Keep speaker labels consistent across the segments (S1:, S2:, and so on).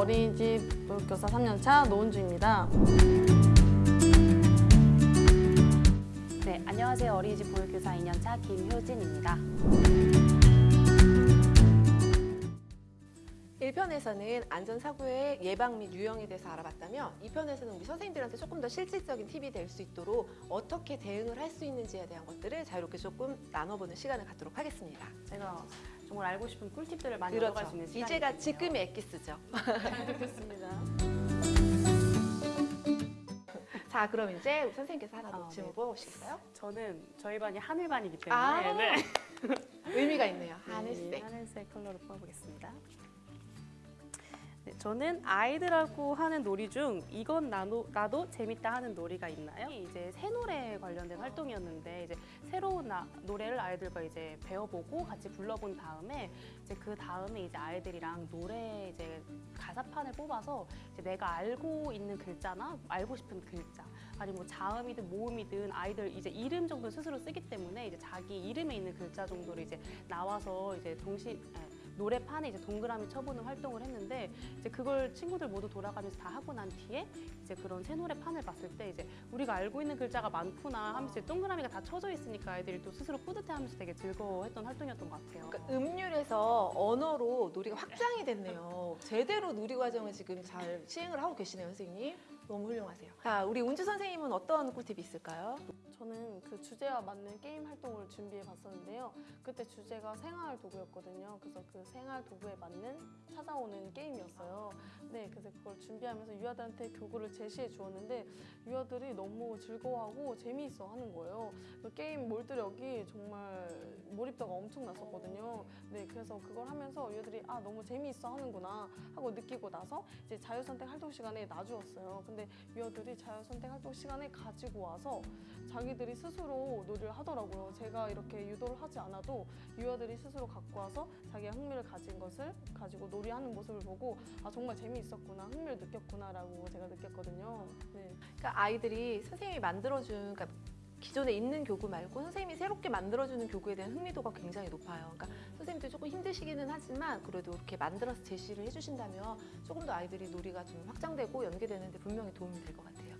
S1: 어린이집 교사 3년차 노은주입니다.
S2: 네, 안녕하세요. 어린이집 보육교사 2년차 김효진입니다.
S3: 1편에서는 안전사고의 예방 및 유형에 대해서 알아봤다면 2편에서는 우리 선생님들한테 조금 더 실질적인 팁이 될 수 있도록 어떻게 대응을 할 수 있는지에 대한 것들을 자유롭게 조금 나눠보는 시간을 갖도록 하겠습니다.
S2: 제가 정말 알고 싶은 꿀팁들을 많이 얻어갈 수 있는 시간이
S3: 그렇죠. 이제가. 지금의 엑기스죠.
S1: 잘 듣겠습니다.
S3: 자, 그럼 이제 선생님께서 하나 더
S2: 아,
S3: 질문
S2: 네.
S3: 뽑아보시겠어요?
S2: 저는 저희 반이 하늘반이기 때문에
S3: 아,
S2: 네.
S3: 의미가 있네요.
S2: 네,
S3: 하늘색.
S2: 하늘색 컬러로 뽑아보겠습니다. 네, 저는 아이들하고 하는 놀이 중 이건 나도, 나도 재밌다 하는 놀이가 있나요? 이제 새 노래 관련된 활동이었는데 이제 새로운 나- 노래를 아이들과 이제 배워보고 같이 불러본 다음에 이제 그 다음에 이제 아이들이랑 노래 이제 가사판을 뽑아서 이제 내가 알고 있는 글자나 알고 싶은 글자 아니면 뭐 자음이든 모음이든 아이들 이제 이름 정도 스스로 쓰기 때문에 이제 자기 이름에 있는 글자 정도를 이제 나와서 이제 동시 에, 노래판에 이제 동그라미 쳐보는 활동을 했는데 이제 그걸 친구들 모두 돌아가면서 다 하고 난 뒤에 이제 그런 새 노래판을 봤을 때 이제 우리가 알고 있는 글자가 많구나 하면서 동그라미가 다 쳐져 있으니까 아이들이 또 스스로 뿌듯해하면서 되게 즐거워했던 활동이었던 것 같아요.
S3: 그러니까 음률에서 언어로 놀이가 확장이 됐네요. 제대로 놀이 과정을 지금 잘 시행을 하고 계시네요, 선생님. 너무 훌륭하세요. 자, 우리 운주 선생님은 어떤 꿀팁이 있을까요?
S1: 저는 그 주제와 맞는 게임 활동을 준비해 봤었는데요. 그때 주제가 생활 도구였거든요. 그래서 그 생활 도구에 맞는 찾아오는 게임이었어요. 네, 그래서 그걸 준비하면서 유아들한테 교구를 제시해 주었는데 유아들이 너무 즐거워하고 재미있어 하는 거예요. 그 게임 몰두력이 정말 몰입도가 엄청 났었거든요. 네, 그래서 그걸 하면서 유아들이 아 너무 재미있어 하는구나 하고 느끼고 나서 이제 자유선택 활동 시간에 놔주었어요. 근데 유아들이 자유선택 활동 시간에 가지고 와서 자기들이 스스로 놀이를 하더라고요. 제가 이렇게 유도를 하지 않아도 유아들이 스스로 갖고 와서 자기가 흥미를 가진 것을 가지고 놀이하는 모습을 보고 아 정말 재미있었구나 흥미를 느꼈구나라고 제가 느꼈거든요. 네.
S3: 그러니까 아이들이 선생님이 만들어준 그러니까 기존에 있는 교구 말고 선생님이 새롭게 만들어주는 교구에 대한 흥미도가 굉장히 높아요. 그러니까 선생님도 조금 힘드시기는 하지만 그래도 이렇게 만들어서 제시를 해주신다면 조금 더 아이들이 놀이가 좀 확장되고 연계되는데 분명히 도움이 될 것 같아요.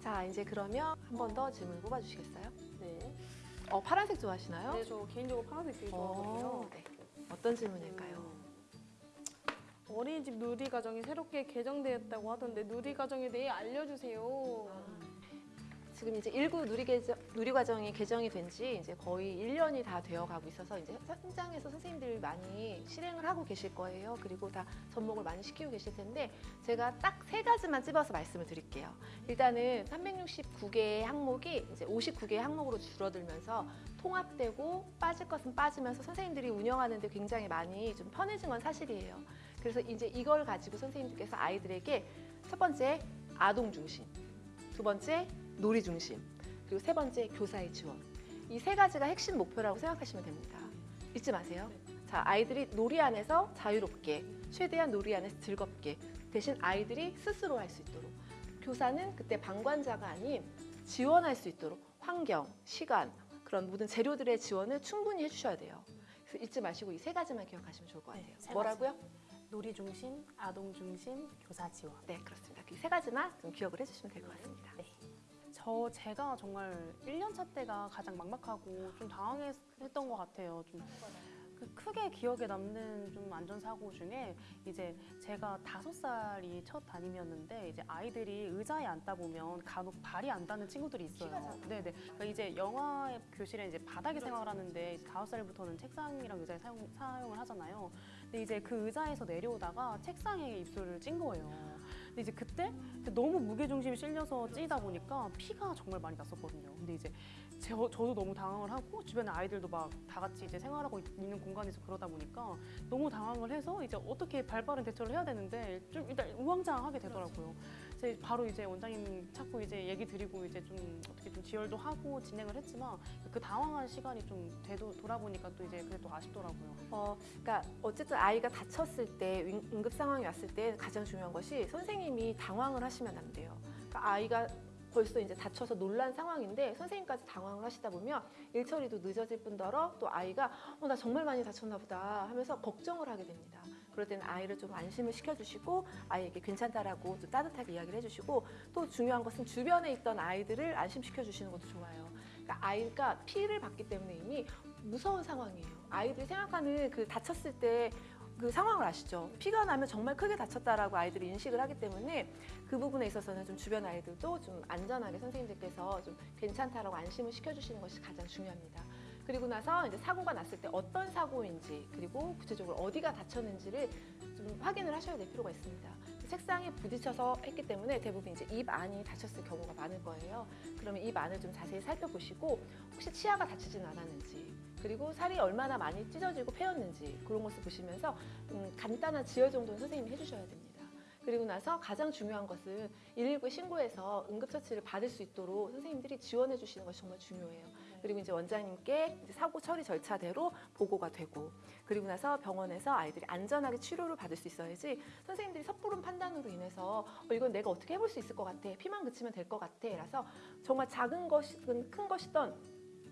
S3: 자, 이제 그러면 한 번 더 질문 뽑아주시겠어요?
S1: 네.
S3: 어, 파란색 좋아하시나요?
S1: 네, 저 개인적으로 파란색 되게 좋아하거든요.
S3: 어, 네. 어떤 질문일까요?
S1: 어린이집 누리과정이 새롭게 개정되었다고 하던데 누리과정에 대해 알려주세요.
S3: 지금 이제 일구 누리 개정, 누리 과정이 개정이 된 지 이제 거의 1년이 다 되어 가고 있어서 이제 현장에서 선생님들이 많이 실행을 하고 계실 거예요. 그리고 다 접목을 많이 시키고 계실 텐데 제가 딱 세 가지만 찝어서 말씀을 드릴게요. 일단은 369개의 항목이 이제 59개의 항목으로 줄어들면서 통합되고 빠질 것은 빠지면서 선생님들이 운영하는 데 굉장히 많이 좀 편해진 건 사실이에요. 그래서 이제 이걸 가지고 선생님들께서 아이들에게 첫 번째 아동 중심, 두 번째 놀이 중심, 그리고 세 번째 교사의 지원. 이 세 가지가 핵심 목표라고 생각하시면 됩니다. 잊지 마세요. 자, 아이들이 놀이 안에서 자유롭게, 최대한 놀이 안에서 즐겁게, 대신 아이들이 스스로 할 수 있도록. 교사는 그때 방관자가 아닌 지원할 수 있도록 환경, 시간, 그런 모든 재료들의 지원을 충분히 해주셔야 돼요. 그래서 잊지 마시고 이 세 가지만 기억하시면 좋을 것 같아요.
S2: 네, 세
S3: 뭐라고요?
S2: 놀이 중심, 아동 중심, 교사 지원.
S3: 네, 그렇습니다. 그 세 가지만 좀 기억을 해주시면 될 것 같습니다.
S2: 네. 저 제가 정말 1년차 때가 가장 막막하고 좀 당황했던 것 같아요. 좀 그 크게 기억에 남는 좀 안전사고 중에 이제 제가 다섯 살이 첫 담임이었는데 이제 아이들이 의자에 앉다 보면 간혹 발이 안 닿는 친구들이 있어요. 네네. 그러니까 이제 영화 교실에 이제 바닥에 생활을 하는데 이제 다섯 살부터는 책상이랑 의자에 사용, 사용을 하잖아요. 근데 이제 그 의자에서 내려오다가 책상에 입술을 찐 거예요. 근데 이제 그때 너무 무게 중심이 실려서 찌다 보니까 피가 정말 많이 났었거든요. 근데 이제 저, 저도 너무 당황을 하고 주변에 아이들도 막 다 같이 이제 생활하고 있- 있는 공간에서 그러다 보니까 너무 당황을 해서 이제 어떻게 발빠른 대처를 해야 되는데 좀 일단 우왕좌왕하게 되더라고요. 이제 바로 이제 원장님 찾고 이제 얘기 드리고 이제 좀 어떻게 좀 지혈도 하고 진행을 했지만 그 당황한 시간이 좀 되도 돌아보니까 또 이제 또 아쉽더라고요.
S3: 어, 그러니까 어쨌든 아이가 다쳤을 때 응- 응급 상황이 왔을 때 가장 중요한 것이 선생님이 당황을 하시면 안 돼요. 그러니까 아이가 벌써 이제 다쳐서 놀란 상황인데 선생님까지 당황을 하시다 보면 일 처리도 늦어질 뿐더러 또 아이가 어, 나 정말 많이 다쳤나 보다 하면서 걱정을 하게 됩니다. 그럴 때는 아이를 좀 안심을 시켜주시고 아이에게 괜찮다라고 좀 따뜻하게 이야기를 해주시고 또 중요한 것은 주변에 있던 아이들을 안심시켜 주시는 것도 좋아요. 그러니까 아이가 피를 받기 때문에 이미 무서운 상황이에요. 아이들이 생각하는 그 다쳤을 때그 상황을 아시죠? 피가 나면 정말 크게 다쳤다라고 아이들이 인식을 하기 때문에 그 부분에 있어서는 좀 주변 아이들도 좀 안전하게 선생님들께서 좀 괜찮다라고 안심을 시켜주시는 것이 가장 중요합니다. 그리고 나서 이제 사고가 났을 때 어떤 사고인지 그리고 구체적으로 어디가 다쳤는지를 좀 확인을 하셔야 될 필요가 있습니다. 책상에 부딪혀서 했기 때문에 대부분 이제 입 안이 다쳤을 경우가 많을 거예요. 그러면 입 안을 좀 자세히 살펴보시고 혹시 치아가 다치진 않았는지 그리고 살이 얼마나 많이 찢어지고 패였는지 그런 것을 보시면서 음, 간단한 지혈 정도는 선생님이 해주셔야 됩니다. 그리고 나서 가장 중요한 것은 119에 신고해서 응급처치를 받을 수 있도록 선생님들이 지원해 주시는 것이 정말 중요해요. 그리고 이제 원장님께 이제 사고 처리 절차대로 보고가 되고 그리고 나서 병원에서 아이들이 안전하게 치료를 받을 수 있어야지 선생님들이 섣부른 판단으로 인해서 어, 이건 내가 어떻게 해볼 수 있을 것 같아 피만 그치면 될 것 같아 라서 정말 작은 것이든 큰 것이든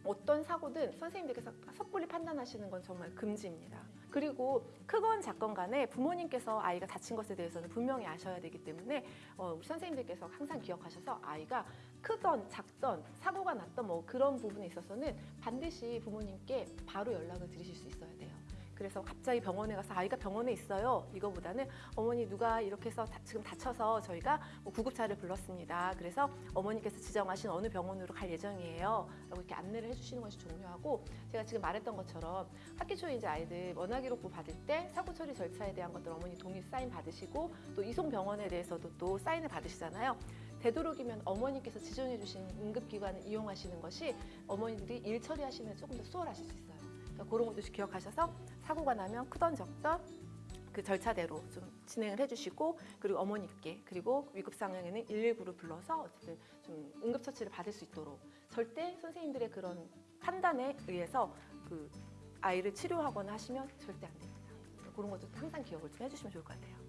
S3: 어떤 사고든 선생님들께서 섣불리 판단하시는 건 정말 금지입니다. 그리고 크건 작건 간에 부모님께서 아이가 다친 것에 대해서는 분명히 아셔야 되기 때문에 어, 우리 선생님들께서 항상 기억하셔서 아이가 크던 작던 사고가 났던 뭐 그런 부분에 있어서는 반드시 부모님께 바로 연락을 드리실 수 있어야 돼요. 그래서 갑자기 병원에 가서 아이가 병원에 있어요. 이거보다는 어머니 누가 이렇게 해서 다- 지금 다쳐서 저희가 뭐 구급차를 불렀습니다. 그래서 어머니께서 지정하신 어느 병원으로 갈 예정이에요. 라고 이렇게 안내를 해주시는 것이 중요하고 제가 지금 말했던 것처럼 학기 초에 이제 아이들 원화 기록부 받을 때 사고 처리 절차에 대한 것들 어머니 동의 사인 받으시고 또 이송 병원에 대해서도 또 사인을 받으시잖아요. 되도록이면 어머니께서 지정해 주신 응급기관을 이용하시는 것이 어머니들이 일 처리하시는 데 조금 더 수월하실 수 있어요. 그러니까 그런 것도 기억하셔서 사고가 나면 크던 적던 그 절차대로 좀 진행을 해주시고 그리고 어머니께 그리고 위급 상황에는 119를 불러서 어쨌든 좀 응급처치를 받을 수 있도록 절대 선생님들의 그런 판단에 의해서 그 아이를 치료하거나 하시면 절대 안 됩니다. 그런 것도 항상 기억을 좀 해주시면 좋을 것 같아요.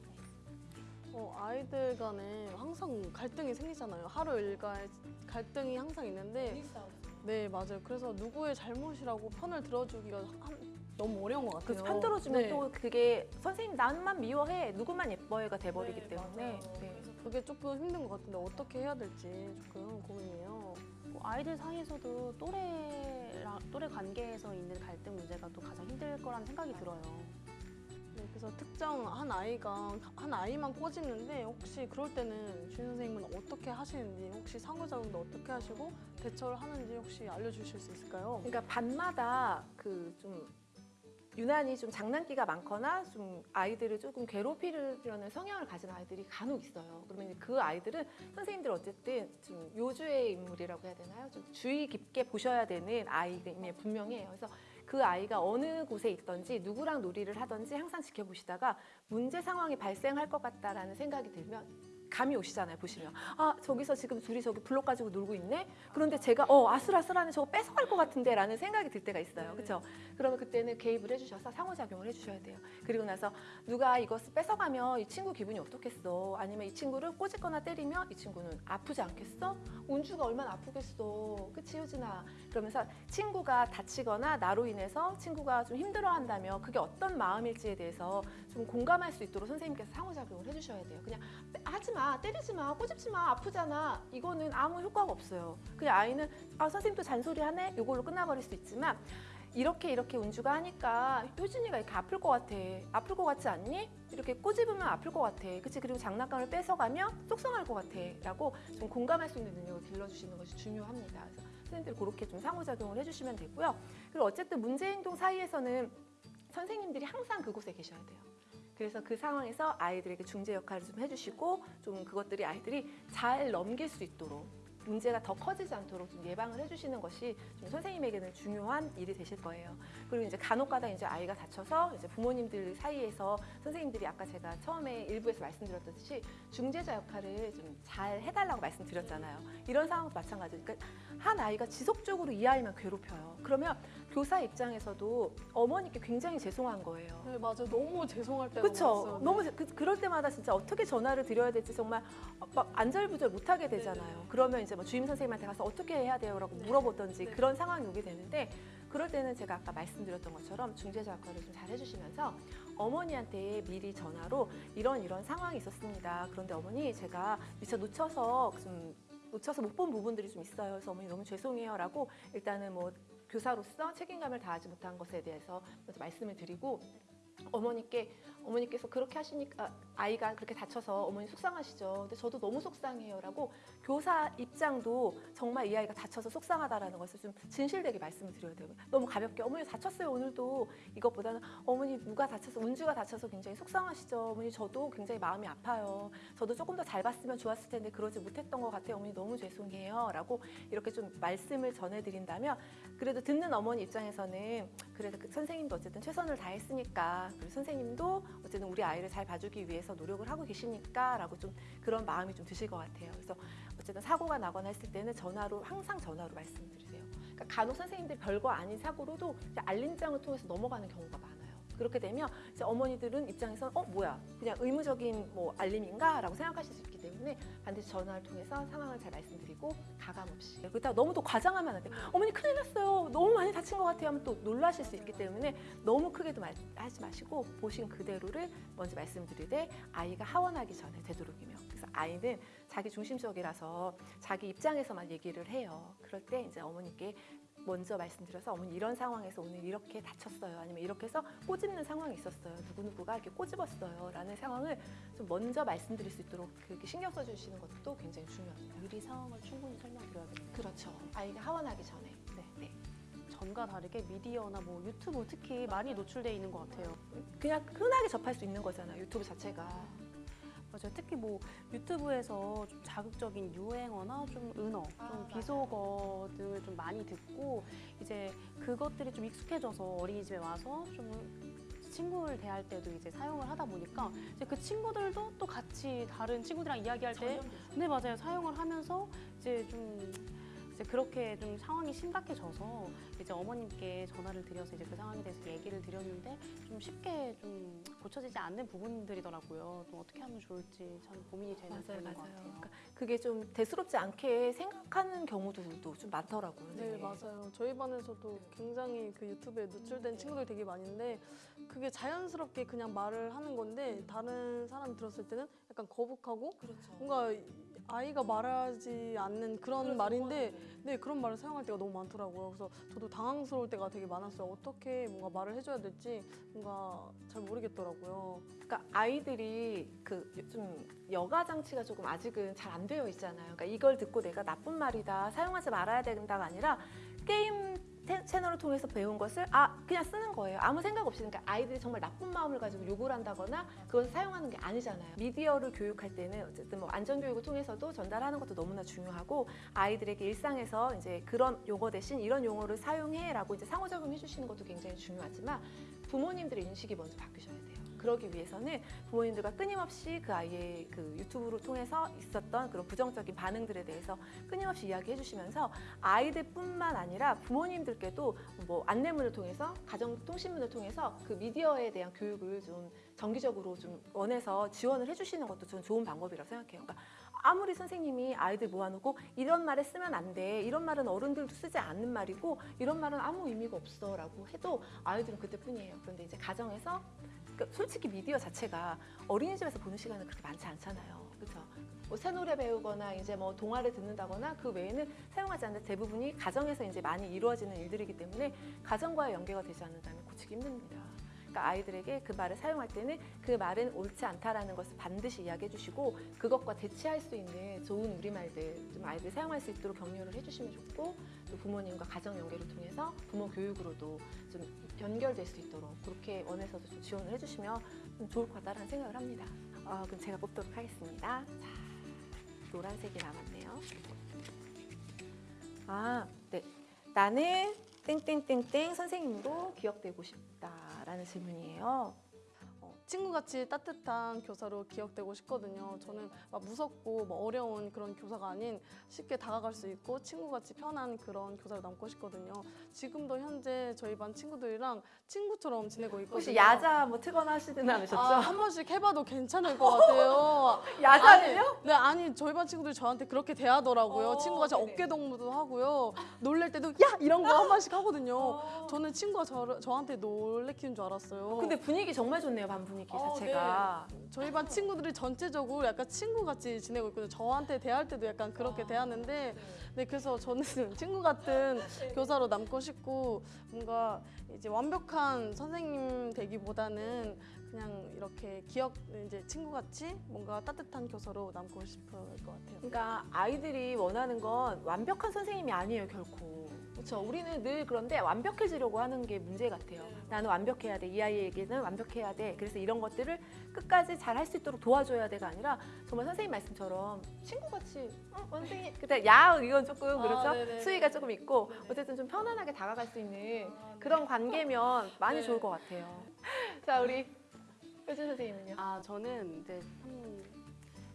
S1: 어, 아이들 간에 항상 갈등이 생기잖아요. 하루 일과에 갈등이 항상 있는데 네 맞아요. 그래서 누구의 잘못이라고 편을 들어주기가 한- 너무 어려운 것 같아요.
S3: 그편 들어주면
S1: 네.
S3: 또 그게 선생님 나만 미워해 누구만 예뻐해가 돼버리기
S1: 네,
S3: 때문에
S1: 맞아요.
S3: 네.
S1: 그게 조금 힘든 것 같은데 어떻게 해야 될지 조금 고민이에요.
S2: 뭐 아이들 사이에서도 또래랑 또래 관계에서 있는 갈등 문제가 또 가장 힘들 거라는 생각이 들어요.
S1: 네, 그래서 특정 한 아이가 한 아이만 꼬집는데 혹시 그럴 때는 주인 선생님은 어떻게 하시는지 혹시 상호작용도 어떻게 하시고 대처를 하는지 혹시 알려주실 수 있을까요?
S3: 그러니까 반마다 그 좀 유난히 좀 장난기가 많거나 좀 아이들을 조금 괴롭히려는 성향을 가진 아이들이 간혹 있어요. 그러면 그 아이들은 선생님들 어쨌든 좀 요주의 인물이라고 해야 되나요? 좀 주의 깊게 보셔야 되는 아이임이 분명해요. 그래서 그 아이가 어느 곳에 있던지 누구랑 놀이를 하던지 항상 지켜보시다가 문제 상황이 발생할 것 같다라는 생각이 들면 감이 오시잖아요 보시면. 아 저기서 지금 둘이 저기 블록 가지고 놀고 있네? 그런데 제가 어 아슬아슬하네. 저거 뺏어갈 것 같은데? 라는 생각이 들 때가 있어요. 그렇죠 그러면 그때는 개입을 해주셔서 상호작용을 해주셔야 돼요. 그리고 나서 누가 이것을 뺏어가면 이 친구 기분이 어떻겠어? 아니면 이 친구를 꼬집거나 때리면 이 친구는 아프지 않겠어? 운주가 얼마나 아프겠어? 그치 효진아? 그러면서 친구가 다치거나 나로 인해서 친구가 좀 힘들어한다면 그게 어떤 마음일지에 대해서 좀 공감할 수 있도록 선생님께서 상호작용을 해주셔야 돼요. 그냥 하지 마, 때리지 마, 꼬집지 마, 아프잖아. 이거는 아무 효과가 없어요. 그냥 아이는 아 선생님 또 잔소리 하네. 이걸로 끝나버릴 수 있지만 이렇게 이렇게 운주가 하니까 효진이가 이렇게 아플 것 같아. 아플 것 같지 않니? 이렇게 꼬집으면 아플 것 같아. 그치? 그리고 장난감을 뺏어가면 속상할 것 같아. 라고 좀 공감할 수 있는 능력을 길러주시는 것이 중요합니다. 그래서 선생님들 그렇게 좀 상호작용을 해주시면 되고요. 그리고 어쨌든 문제 행동 사이에서는 선생님들이 항상 그곳에 계셔야 돼요. 그래서 그 상황에서 아이들에게 중재 역할을 좀 해주시고 좀 그것들이 아이들이 잘 넘길 수 있도록 문제가 더 커지지 않도록 좀 예방을 해주시는 것이 좀 선생님에게는 중요한 일이 되실 거예요. 그리고 이제 간혹가다 이제 아이가 다쳐서 이제 부모님들 사이에서 선생님들이 아까 제가 처음에 일부에서 말씀드렸듯이 중재자 역할을 좀 잘 해달라고 말씀드렸잖아요. 이런 상황도 마찬가지예요. 그러니까 한 아이가 지속적으로 이 아이만 괴롭혀요. 그러면 교사 입장에서도 어머니께 굉장히 죄송한 거예요.
S1: 네 맞아요. 너무 죄송할 때가. 많았어요. 네.
S3: 너무 그, 그럴 때마다 진짜 어떻게 전화를 드려야 될지 정말 막 안절부절 못하게 되잖아요. 그러면 이제 뭐 주임 선생님한테 가서 어떻게 해야 돼요 라고 물어보던지
S1: 네.
S3: 그런 상황이 오게 되는데 그럴 때는 제가 아까 말씀드렸던 것처럼 중재자 역할을 좀 잘 해주시면서 어머니한테 미리 전화로 이런 이런 상황이 있었습니다. 그런데 어머니 제가 미처 놓쳐서 좀 놓쳐서 못 본 부분들이 좀 있어요. 그래서 어머니 너무 죄송해요 라고 일단은 뭐 교사로서 책임감을 다하지 못한 것에 대해서 먼저 말씀을 드리고 어머니께 어머니께서 그렇게 하시니까 아이가 그렇게 다쳐서 어머니 속상하시죠. 근데 저도 너무 속상해요라고 교사 입장도 정말 이 아이가 다쳐서 속상하다라는 것을 좀 진실되게 말씀을 드려야 돼요. 너무 가볍게 어머니 다쳤어요 오늘도 이것보다는 어머니 누가 다쳐서 은주가 다쳐서 굉장히 속상하시죠. 어머니 저도 굉장히 마음이 아파요. 저도 조금 더 잘 봤으면 좋았을 텐데 그러지 못했던 것 같아요. 어머니 너무 죄송해요라고 이렇게 좀 말씀을 전해드린다면 그래도 듣는 어머니 입장에서는 그래도 그 선생님도 어쨌든 최선을 다했으니까 그리고 선생님도 어쨌든 우리 아이를 잘 봐주기 위해서 노력을 하고 계시니까 라고 좀 그런 마음이 좀 드실 것 같아요. 그래서 어쨌든 사고가 나거나 했을 때는 전화로 항상 전화로 말씀드리세요. 그러니까 간혹 선생님들 별거 아닌 사고로도 알림장을 통해서 넘어가는 경우가 많아요. 그렇게 되면 이제 어머니들은 입장에서 어 뭐야 그냥 의무적인 뭐 알림인가 라고 생각하실 수 있기 때문에 반드시 전화를 통해서 상황을 잘 말씀드리고 가감 없이 그렇다고 너무 또 과장하면 안 돼요. 어머니 큰일 났어요. 너무 많이 다친 것 같아요. 하면 또 놀라실 수 있기 때문에 너무 크게도 말- 하지 마시고 보신 그대로를 먼저 말씀드리되 아이가 하원하기 전에 되도록이면 그래서 아이는 자기 중심적이라서 자기 입장에서만 얘기를 해요. 그럴 때 이제 어머니께 먼저 말씀드려서 어머니 이런 상황에서 오늘 이렇게 다쳤어요. 아니면 이렇게 해서 꼬집는 상황이 있었어요. 누구누구가 이렇게 꼬집었어요. 라는 상황을 좀 먼저 말씀드릴 수 있도록 그렇게 신경 써주시는 것도 굉장히 중요합니다.
S2: 미리 상황을 충분히 설명드려야겠네요.
S3: 그렇죠. 아이가 하원하기 전에.
S2: 네.
S3: 네.
S2: 전과 다르게 미디어나 뭐 유튜브 특히 많이 노출돼 있는 것 같아요.
S3: 그냥 흔하게 접할 수 있는 거잖아요. 유튜브 자체가.
S2: 맞아요. 특히 뭐 유튜브에서 좀 자극적인 유행어나 좀 은어,
S3: 아,
S2: 좀
S3: 맞아요.
S2: 비속어 등을 좀 많이 듣고 이제 그것들이 좀 익숙해져서 어린이집에 와서 좀 친구를 대할 때도 이제 사용을 하다 보니까 이제 그 친구들도 또 같이 다른 친구들이랑 이야기할 때 네 맞아요 사용을 하면서 이제 좀 이제 그렇게 좀 상황이 심각해져서 이제 어머님께 전화를 드려서 이제 그 상황에 대해서 얘기를 드렸는데 좀 쉽게 좀 고쳐지지 않는 부분들이더라고요. 좀 어떻게 하면 좋을지 참 고민이 되는
S3: 맞아요,
S2: 부분인
S3: 맞아요.
S2: 것 같아요.
S3: 그러니까 그게 좀 대수롭지 않게 생각하는 경우들도 좀 많더라고요.
S1: 네 맞아요. 저희 반에서도 굉장히 그 유튜브에 노출된 친구들 되게 많은데 그게 자연스럽게 그냥 말을 하는 건데 다른 사람이 들었을 때는 약간 거북하고
S3: 그렇죠.
S1: 뭔가 아이가 말하지 않는 그런 말인데 네 그런 말을 사용할 때가 너무 많더라고요. 그래서 저도 당황스러울 때가 되게 많았어요. 어떻게 뭔가 말을 해줘야 될지 뭔가 잘 모르겠더라고요.
S3: 그러니까 아이들이 그 좀 여가 장치가 조금 아직은 잘 안 되어 있잖아요. 그러니까 이걸 듣고 내가 나쁜 말이다, 사용하지 말아야 된다가 아니라 게임 테- 채널을 통해서 배운 것을 아 그냥 쓰는 거예요. 아무 생각 없이 그러니까 아이들이 정말 나쁜 마음을 가지고 욕을 한다거나 그걸 사용하는 게 아니잖아요. 미디어를 교육할 때는 어쨌든 뭐 안전 교육을 통해서도 전달하는 것도 너무나 중요하고 아이들에게 일상에서 이제 그런 용어 대신 이런 용어를 사용해 라고 이제 상호작용 해 주시는 것도 굉장히 중요하지만 부모님들의 인식이 먼저 바뀌셔야 돼요. 그러기 위해서는 부모님들과 끊임없이 그 아이의 그 유튜브를 통해서 있었던 그런 부정적인 반응들에 대해서 끊임없이 이야기해 주시면서 아이들뿐만 아니라 부모님들께도 뭐 안내문을 통해서 가정통신문을 통해서 그 미디어에 대한 교육을 좀 정기적으로 좀 원해서 지원을 해주시는 것도 저는 좋은 방법이라고 생각해요. 그러니까 아무리 선생님이 아이들 모아놓고 이런 말에 쓰면 안 돼. 이런 말은 어른들도 쓰지 않는 말이고 이런 말은 아무 의미가 없어 라고 해도 아이들은 그때뿐이에요. 그런데 이제 가정에서 그러니까 솔직히 미디어 자체가 어린이집에서 보는 시간은 그렇게 많지 않잖아요. 그렇죠? 뭐 새 노래 배우거나 이제 뭐 동화를 듣는다거나 그 외에는 사용하지 않는 대부분이 가정에서 이제 많이 이루어지는 일들이기 때문에 가정과의 연계가 되지 않는다면 고치기 힘듭니다. 그러니까 아이들에게 그 말을 사용할 때는 그 말은 옳지 않다라는 것을 반드시 이야기해 주시고 그것과 대치할 수 있는 좋은 우리말들 좀 아이들이 사용할 수 있도록 격려를 해주시면 좋고 또 부모님과 가정 연계를 통해서 부모 교육으로도 좀 연결될 수 있도록 그렇게 원해서도 좀 지원을 해주시면 좀 좋을 것 같다라는 생각을 합니다. 아, 그럼 제가 뽑도록 하겠습니다. 자, 노란색이 남았네요. 아, 네. 나는 땡땡땡땡 선생님으로 기억되고 싶다 라는 질문이에요. 어,
S1: 친구같이 따뜻한 교사로 기억되고 싶거든요. 저는 막 무섭고 뭐 어려운 그런 교사가 아닌 쉽게 다가갈 수 있고 친구같이 편한 그런 교사로 남고 싶거든요. 지금도 현재 저희 반 친구들이랑 친구처럼 지내고 있거든요.
S3: 혹시 야자 뭐 트거나 하시든 않으셨죠?
S1: 아, 한 번씩 해봐도 괜찮을 것 같아요.
S3: 야자를요?
S1: 아니, 네, 아니 저희 반 친구들이 저한테 그렇게 대하더라고요.
S3: 어,
S1: 친구가 제. 어깨 동무도 하고요. 놀랄 때도 야 이런 거 한 번씩 하거든요.
S3: 어.
S1: 저는 친구가 저, 저한테 놀래키는 줄 알았어요.
S3: 근데 분위기 정말 좋네요, 반 분위기
S1: 어,
S3: 자체가.
S1: 저희 반 친구들이 전체적으로 약간 친구같이 지내고 있거든요. 저한테 대할 때도 약간 그렇게 대하는데, 네 그래서 저는 친구 같은 교사로 남고 싶고 뭔가 이제 완벽한 선생님 되기보다는 그냥 이렇게 기억 이제 친구같이 뭔가 따뜻한 교사로 남고 싶을 것 같아요.
S3: 그러니까 아이들이 원하는 건 완벽한 선생님이 아니에요, 결코. 그렇죠. 우리는 늘 그런데 완벽해지려고 하는 게 문제 같아요. 나는 완벽해야 돼. 이 아이에게는 완벽해야 돼. 그래서 이런 것들을 끝까지 잘 할 수 있도록 도와줘야 돼가 아니라 정말 선생님 말씀처럼 친구같이 어, 선생님 그때 야 이건 조금 그렇죠.
S1: 아.
S3: 수위가 조금 있고 어쨌든 좀 편안하게 다가갈 수 있는 그런 관계면 많이
S1: 네.
S3: 좋을 것 같아요. 자 우리 효진 선생님은요?
S2: 아 저는 이제 한번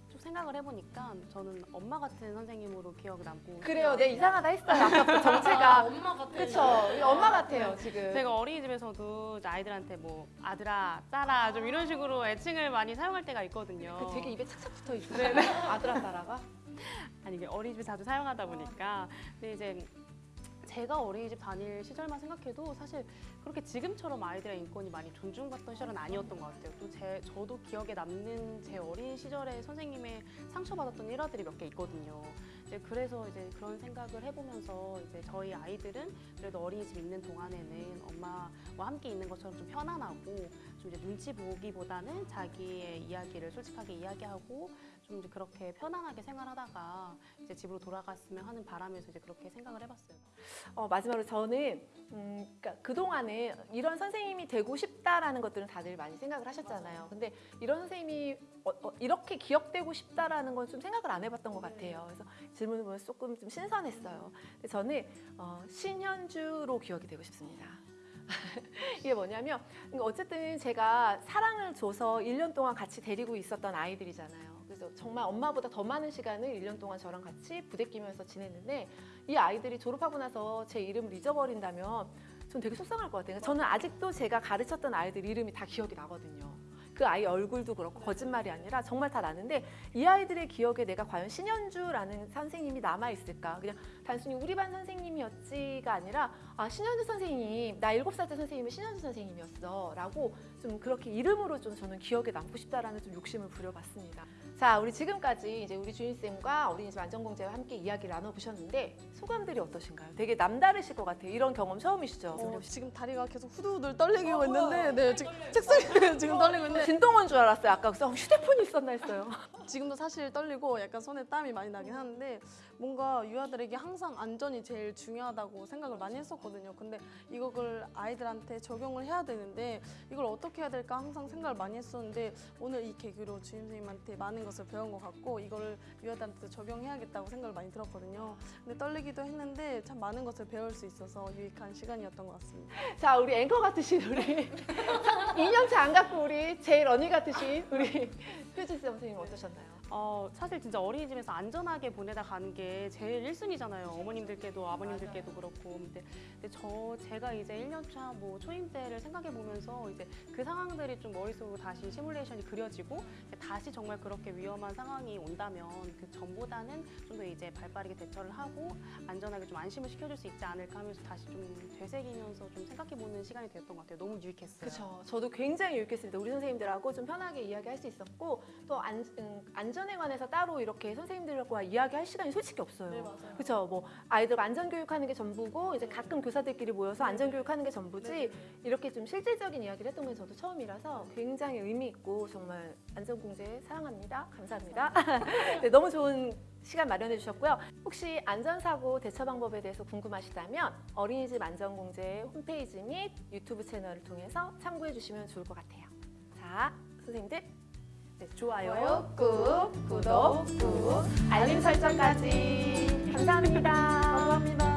S2: 좀 생각을 해보니까 저는 엄마 같은 선생님으로 기억 남고
S3: 그래요. 내가 이상하다 했어요. 아까부터 정체가
S1: 엄마 같아요.
S3: 그렇죠. 엄마 같아요 지금.
S2: 제가 어린이집에서도 아이들한테 뭐 아들아, 딸아 좀 이런 식으로 애칭을 많이 사용할 때가 있거든요.
S3: 그 되게 입에 착착 붙어 있어요. 아들아 딸아가.
S2: 아니 이게 어린이집 자주 사용하다 보니까 근데 이제 제가 어린이집 다닐 시절만 생각해도 사실 그렇게 지금처럼 아이들의 인권이 많이 존중받던 시절은 아니었던 것 같아요. 또 제 저도 기억에 남는 제 어린 시절에 선생님의 상처받았던 일화들이 몇 개 있거든요. 이제 그래서 이제 그런 생각을 해보면서 이제 저희 아이들은 그래도 어린이집 있는 동안에는 엄마와 함께 있는 것처럼 좀 편안하고 좀 이제 눈치 보기보다는 자기의 이야기를 솔직하게 이야기하고 좀 이제 그렇게 편안하게 생활하다가 이제 집으로 돌아갔으면 하는 바람에서 이제 그렇게 생각을 해봤어요.
S3: 어, 마지막으로 저는 음, 그러니까 그동안에 이런 선생님이 되고 싶다라는 것들은 다들 많이 생각을 하셨잖아요. 근데 이런 선생님이 어, 어, 이렇게 기억되고 싶다라는 건 좀 생각을 안 해봤던 것 같아요. 그래서 질문을 보면 조금 좀 신선했어요. 근데 저는 어, 신현주로 기억이 되고 싶습니다. 이게 뭐냐면 그러니까 어쨌든 제가 사랑을 줘서 1년 동안 같이 데리고 있었던 아이들이잖아요. 그래서 정말 엄마보다 더 많은 시간을 1년 동안 저랑 같이 부대끼면서 지냈는데 이 아이들이 졸업하고 나서 제 이름을 잊어버린다면 전 되게 속상할 것 같아요. 저는 아직도 제가 가르쳤던 아이들 이름이 다 기억이 나거든요. 그 아이 얼굴도 그렇고 거짓말이 아니라 정말 다 나는데 이 아이들의 기억에 내가 과연 신현주라는 선생님이 남아 있을까? 그냥 단순히 우리 반 선생님이었지가 아니라 아 신현주 선생님 나 일곱 살 때 선생님이 신현주 선생님이었어 라고 좀 그렇게 이름으로 좀 저는 기억에 남고 싶다라는 좀 욕심을 부려봤습니다. 자 우리 지금까지 이제 우리 주인 쌤과 어린이집 안전공제와 함께 이야기를 나눠보셨는데 소감들이 어떠신가요? 되게 남다르실 것 같아요. 이런 경험 처음이시죠?
S1: 어, 지금 다리가 계속 후두들 떨리고
S3: 어,
S1: 있는데, 네 지금 책상에 지금 떨리고 있는데
S3: 진동원 줄 알았어요. 아까 그래서 어, 휴대폰이 있었나 했어요.
S1: 지금도 사실 떨리고 약간 손에 땀이 많이 나긴 하는데 뭔가 유아들에게 항상 안전이 제일 중요하다고 생각을 많이 했었거든요. 근데 이걸 아이들한테 적용을 해야 되는데 이걸 어떻게 해야 될까 항상 생각을 많이 했었는데 오늘 이 계기로 주임 선생님한테 많은 것을 배운 것 같고 이거를 유아들한테 적용해야겠다고 생각을 많이 들었거든요. 근데 떨리기도 했는데 참 많은 것을 배울 수 있어서 유익한 시간이었던 것 같습니다.
S3: 자 우리 앵커 같으신 우리 2년차 안 갖고 우리 제일 언니 같으신 우리 효진 쌤 선생님 어떠셨나요?
S2: 어, 사실 진짜 어린이집에서 안전하게 보내다 가는 게 제일 1순위잖아요. 어머님들께도 아버님들께도 그렇고. 근데, 근데 저 제가 이제 1년차 뭐 초임 때를 생각해 보면서 이제 그 상황들이 좀 머릿속으로 다시 시뮬레이션이 그려지고 다시 정말 그렇게 위험한 상황이 온다면 그 전보다는 좀 더 이제 발빠르게 대처를 하고 안전하게 좀 안심을 시켜줄 수 있지 않을까 하면서 다시 좀 되새기면서 좀 생각해 보는 시간이 되었던 것 같아요. 너무 유익했어요.
S3: 그렇죠. 저도 굉장히 유익했습니다. 우리 선생님들하고 좀 편하게 이야기할 수 있었고 또 안, 음, 안전 에 관해서 따로 이렇게 선생님들과 이야기할 시간이 솔직히 없어요.
S1: 맞아요.
S3: 그렇죠. 뭐 아이들 안전 교육하는 게 전부고 이제 가끔 교사들끼리 모여서 안전 교육하는 게 전부지 이렇게 좀 실질적인 이야기를 했던 건 저도 처음이라서 굉장히 의미 있고 정말 안전 공제 사랑합니다. 감사합니다. 네, 너무 좋은 시간 마련해 주셨고요. 혹시 안전사고 대처 방법에 대해서 궁금하시다면 어린이집 안전공제 홈페이지 및 유튜브 채널을 통해서 참고해 주시면 좋을 것 같아요. 자, 선생님들 네, 좋아요, 꾹, 구독, 꾹, 알림 설정까지 감사합니다.
S1: 감사합니다.